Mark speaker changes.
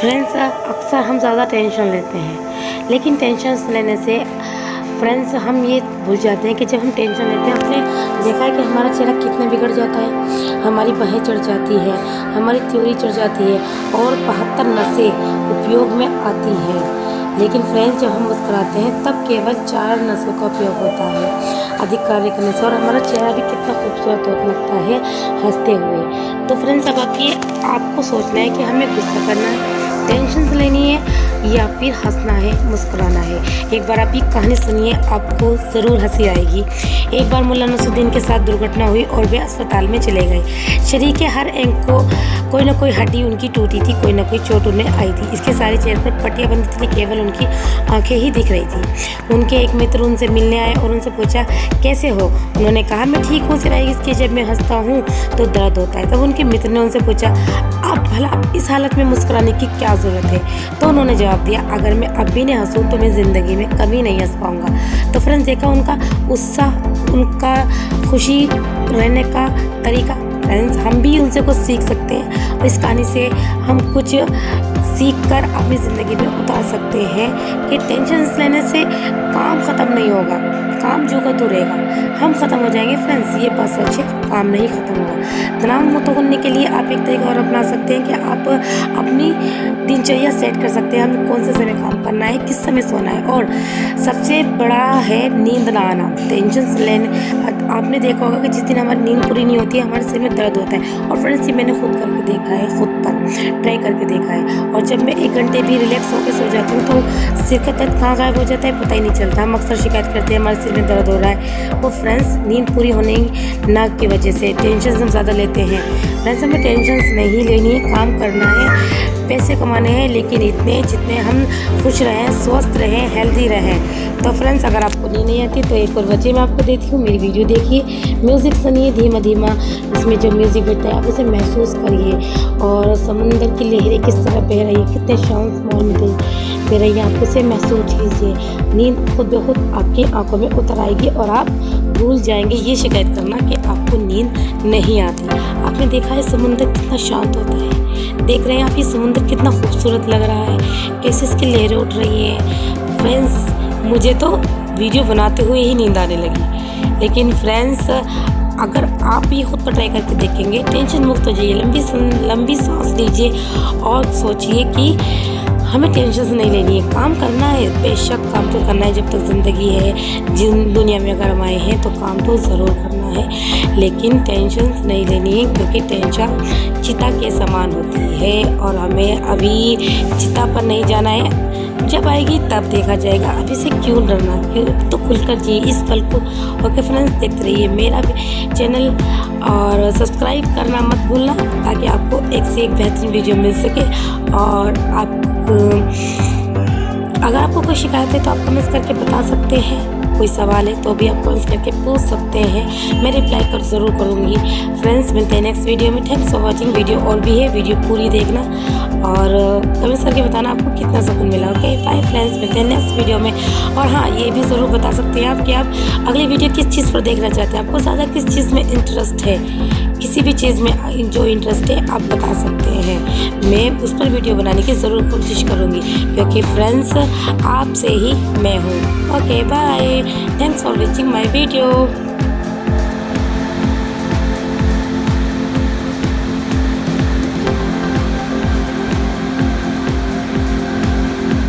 Speaker 1: Friends अक्सर हम ज़्यादा टेंशन लेते हैं। लेकिन टेंशन लेने से फ्रेंड्स हम ये भूल जाते हैं कि जब हम टेंशन लेते हैं अपने देखा है कि हमारा चेहरा कितना बिगड़ जाता है? हमारी बहें चढ़ जाती है, हमारी त्योरी चढ़ जाती है, और बहत्तर नसें उपयोग में आती हैं। लेकिन फ्रेंड्स जब हम मुस्कुराते हैं, तब केवल चार नसों का उपयोग होता है, अधिक कार्य करने से, और हमारा चेहरा भी कितना खूबसूरत होता लगता है, हँसते हुए। तो फ्रेंड्स अब आप ये आपको सोचना है कि हमें गुस्सा करना है। टेंशन लेनी है या फिर हंसना है, मुस्कुराना है? एक बार आप ये कहानी सुनिए, आपको ज़रूर हँसी आएगी। एक बार मुला नसुद्दीन के साथ दुर्घटना हुई और वे अस्पताल में चले गए। शरीर के हर एंक को कोई ना कोई हड्डी उनकी टूटी थी, कोई ना कोई चोट उन्हें आई थी। इसके सारे चेहरे पर पट्टियाँ बंदी थी, केवल उनकी आँखें ही दिख रही थी। उनके एक मित्र उनसे मिलने आए और उनसे पूछा, कैसे हो? उन्होंने कहा, मैं ठीक हूँ सिवाय इसके जब मैं हंसता हूँ। तो दर्द होता है। तब उनके मित्र ने उनसे पूछा अब भला इस हालत में मुस्कुराने की क्या ज़रूरत है? तो उन्होंने जवाब दिया, अगर मैं अब भी नहीं हंसूँ तो मैं ज़िंदगी में कभी नहीं हंस पाऊँगा। तो फ्रेंड्स, देखा उनका उत्साह, उनका खुशी रहने का तरीका फ्रेंड्स हम भी उनसे कुछ सीख सकते हैं। और इस कहानी से हम कुछ सीख कर अपनी ज़िंदगी में उतार सकते हैं कि टेंशन लेने से काम ख़त्म नहीं होगा। काम जो का तो रहेगा। हम ख़त्म हो जाएँगे फ्रेंड्स ये सच है। काम नहीं ख़त्म होगा। तनाव मुक्त होने के लिए आप एक तरीका और अपना सकते हैं कि आप अपनी दिनचर्या सेट कर सकते हैं। हमें कौन से समय काम करना है, किस समय सोना है? और सबसे बड़ा है नींद ना आना। टेंशन लेने, आपने देखा होगा कि जिस दिन हमारी नींद पूरी नहीं होती है हमारे सिर में दर्द होता है। और फ्रेंड्स ये मैंने खुद करके देखा है, खुद पर ट्राई करके देखा है। और जब मैं एक घंटे भी रिलैक्स होकर सो जाती हूँ तो सिर का दर्द कहाँ गायब हो जाता है, पता ही नहीं चलता। हम अक्सर शिकायत करते हैं, हमारे सिर में दर्द हो रहा है। वो फ्रेंड्स नींद पूरी होने ना की वजह से टेंशन हम ज़्यादा लेते हैं। फ्रेंड्स हमें टेंशन नहीं लेनी है, काम करना है, पैसे कमाने हैं, लेकिन इतने जितने हम खुश रहें, स्वस्थ रहें हेल्दी रहें। तो फ्रेंड्स अगर आपको नींद नहीं आती तो एक और वजह मैं आपको देती हूँ, मेरी वीडियो देखिए। म्यूज़िक सुनिए धीमा धीमा इसमें जो म्यूज़िक बजता है, आप उसे महसूस करिए। और समुंदर की लहरें किस तरह बह रही है, कितने शांत माहौल में बह रही है, आप उसे महसूस कीजिए। नींद खुद ब खुद आपकी आँखों में उतर आएगी और आप भूल जाएँगे। ये शिकायत करना कि आपको नींद नहीं आती। आपने देखा है समुंदर कितना शांत होता है। देख रहे हैं आप ये समुद्र कितना खूबसूरत लग रहा है। कैसे इसकी लहरें उठ रही हैं। फ्रेंड्स मुझे तो वीडियो बनाते हुए ही नींद आने लगी। लेकिन फ्रेंड्स अगर आप ये खुद पर ट्राई करके देखेंगे टेंशन मुक्त हो जाइए। लंबी लंबी सांस लीजिए और सोचिए कि हमें टेंशन नहीं लेनी है। काम करना है, बेशक काम तो करना है जब तक ज़िंदगी है। जिन दुनिया में अगर हम आए हैं तो काम तो ज़रूर करना है। लेकिन टेंशन नहीं लेनी है, क्योंकि टेंशन चिता के समान होती है और हमें अभी चिता पर नहीं जाना है। जब आएगी तब देखा जाएगा। अभी से क्यों डरना? क्यों तो खुलकर जी इस पल को। ओके फ्रेंड्स देखते रहिए मेरा चैनल और सब्सक्राइब करना मत भूलना, ताकि आपको एक से एक बेहतरीन वीडियो मिल सके। और आप, अगर आपको कोई शिकायत है तो आप कमेंट्स करके बता सकते हैं। कोई सवाल है तो भी आप कमेंट्स करके पूछ सकते हैं। मैं रिप्लाई कर ज़रूर करूँगी। फ्रेंड्स मिलते हैं नेक्स्ट वीडियो में। थैंक्स फॉर वॉचिंग वीडियो और भी है। वीडियो पूरी देखना। और कमेंट्स करके बताना आपको कितना सुकून मिला ओके बाय फ्रेंड्स मिलते हैं नेक्स्ट वीडियो में। और हाँ ये भी ज़रूर बता सकते हैं आप कि आप अगली वीडियो किस चीज़ पर देखना चाहते हैं? आपको ज़्यादा किस चीज़ में इंटरेस्ट है? किसी भी चीज़ में जो इंटरेस्ट है, आप बता सकते हैं। मैं उस पर वीडियो बनाने की ज़रूर कोशिश करूँगी, क्योंकि फ्रेंड्स आपसे ही मैं हूँ। Okay bye thanks for watching my video